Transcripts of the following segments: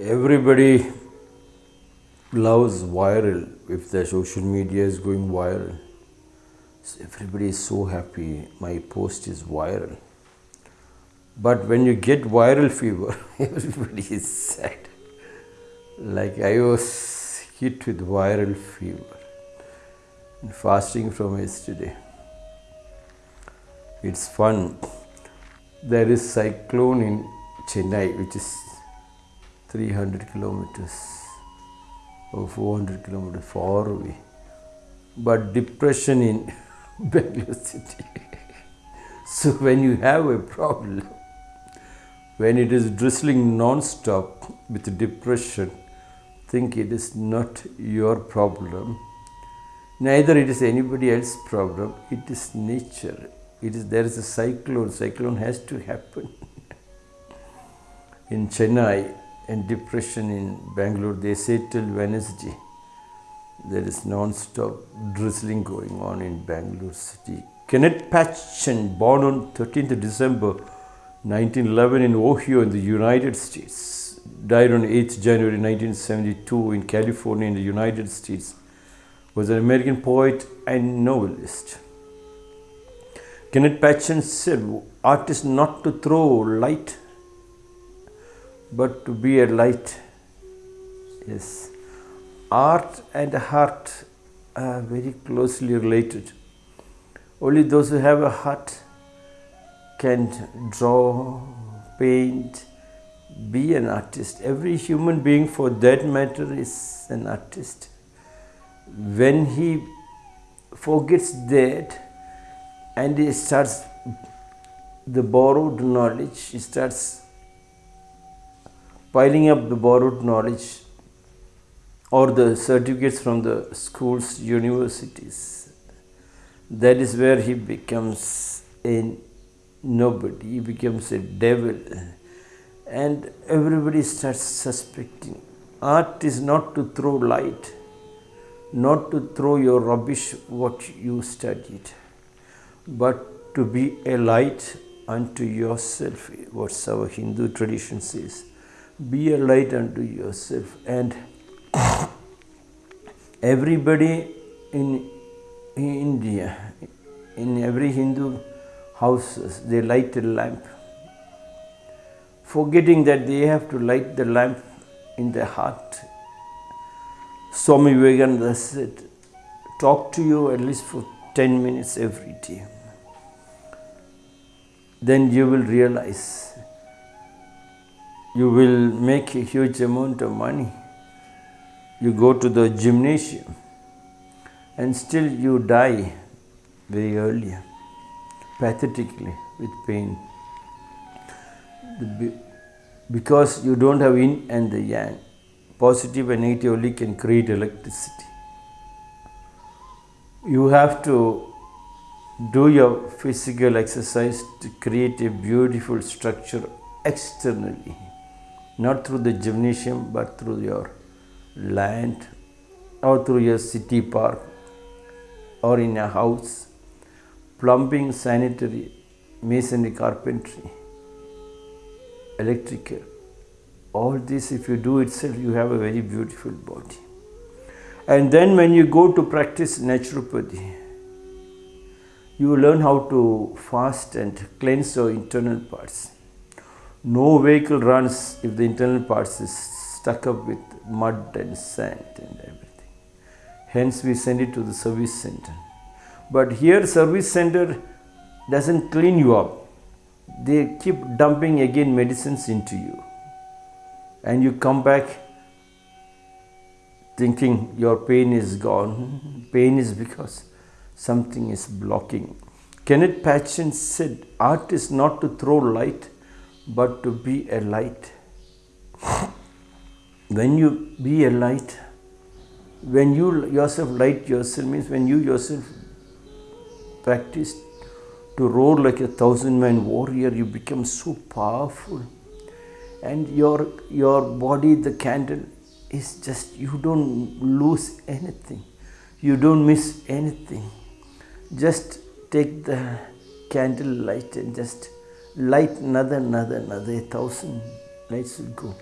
everybody loves viral. If the social media is going viral so everybody is so happy. My post is viral. But when you get viral fever everybody is sad. Like i was hit with viral fever and fasting from yesterday. It's fun. There is cyclone in chennai which is 300 kilometers or 400 kilometers far away. But depression in Bangalore city. so when you have a problem, when it is drizzling non-stop with depression, think it is not your problem. Neither it is anybody else's problem. It is nature. It is there is a cyclone. Cyclone has to happen. in Chennai, and depression in Bangalore, they say till Wednesday. There is non-stop drizzling going on in Bangalore city. Kenneth Patchen, born on 13th December 1911 in Ohio in the United States, died on 8th January 1972 in California in the United States, was an American poet and novelist. Kenneth Patchen said, art is not to throw light but to be a light. Yes. Art and heart are very closely related. Only those who have a heart can draw, paint, be an artist. Every human being, for that matter, is an artist. When he forgets that and he starts the borrowed knowledge, he starts piling up the borrowed knowledge or the certificates from the schools, universities. That is where he becomes a nobody, he becomes a devil, and everybody starts suspecting. Art is not to throw light, not to throw your rubbish what you studied, but to be a light unto yourself, what our Hindu tradition says be a light unto yourself and everybody in, in India, in every Hindu houses, they light a lamp, forgetting that they have to light the lamp in their heart. Swami Vivekananda said, talk to you at least for 10 minutes every day. Then you will realize you will make a huge amount of money. You go to the gymnasium and still you die very early, pathetically with pain. Because you don't have yin and the yang. Positive and negative only can create electricity. You have to do your physical exercise to create a beautiful structure externally not through the gymnasium but through your land or through your city park or in a house, plumbing, sanitary, masonry, carpentry, electrical. All this, if you do itself, you have a very beautiful body. And then when you go to practice naturopathy, you learn how to fast and cleanse your internal parts. No vehicle runs if the internal parts is stuck up with mud and sand and everything. Hence we send it to the service center. But here service center doesn't clean you up. They keep dumping again medicines into you. And you come back thinking your pain is gone. Pain is because something is blocking. Kenneth Patchen said, art is not to throw light, but to be a light. When you be a light, when you yourself light yourself means when you yourself practice to roar like a thousand man warrior, you become so powerful. And your your body, the candle, is just you don't lose anything. You don't miss anything. Just take the candle light and just light another, another, another, a thousand lights will go.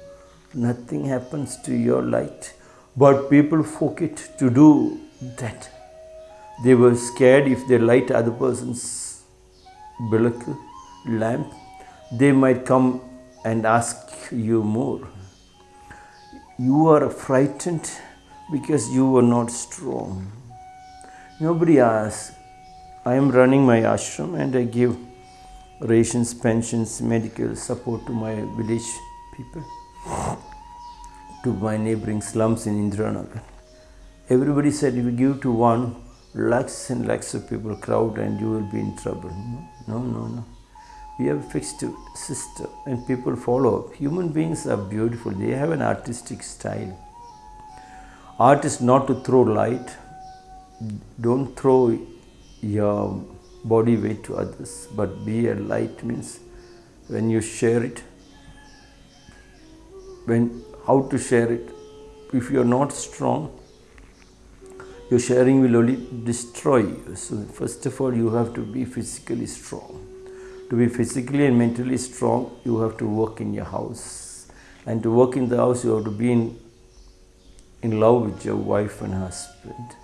nothing happens to your light. But people forget to do that. They were scared if they light other person's bilak, lamp, they might come and ask you more. You are frightened because you were not strong. Nobody asks. I am running my ashram and I give rations, pensions, medical support to my village people, to my neighboring slums in Indiranagar. Everybody said if you give to one, lakhs and lakhs of people crowd and you will be in trouble. No, no, no. We have fixed system and people follow. Human beings are beautiful. They have an artistic style. Art is not to throw light. Don't throw your body weight to others, but be a light means when you share it, when how to share it. If you are not strong, your sharing will only destroy you. So first of all, you have to be physically strong. To be physically and mentally strong, you have to work in your house. And to work in the house, you have to be in, in love with your wife and husband.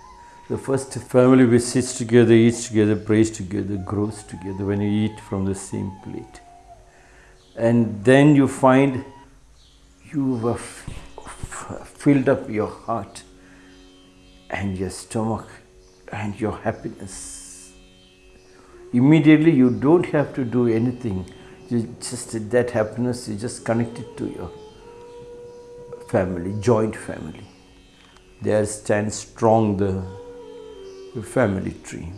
The first family which sits together, eats together, prays together, grows together when you eat from the same plate. And then you find you have uh, filled up your heart and your stomach and your happiness. Immediately you don't have to do anything. You just that happiness is just connected to your family, joint family. There stands strong the family tree.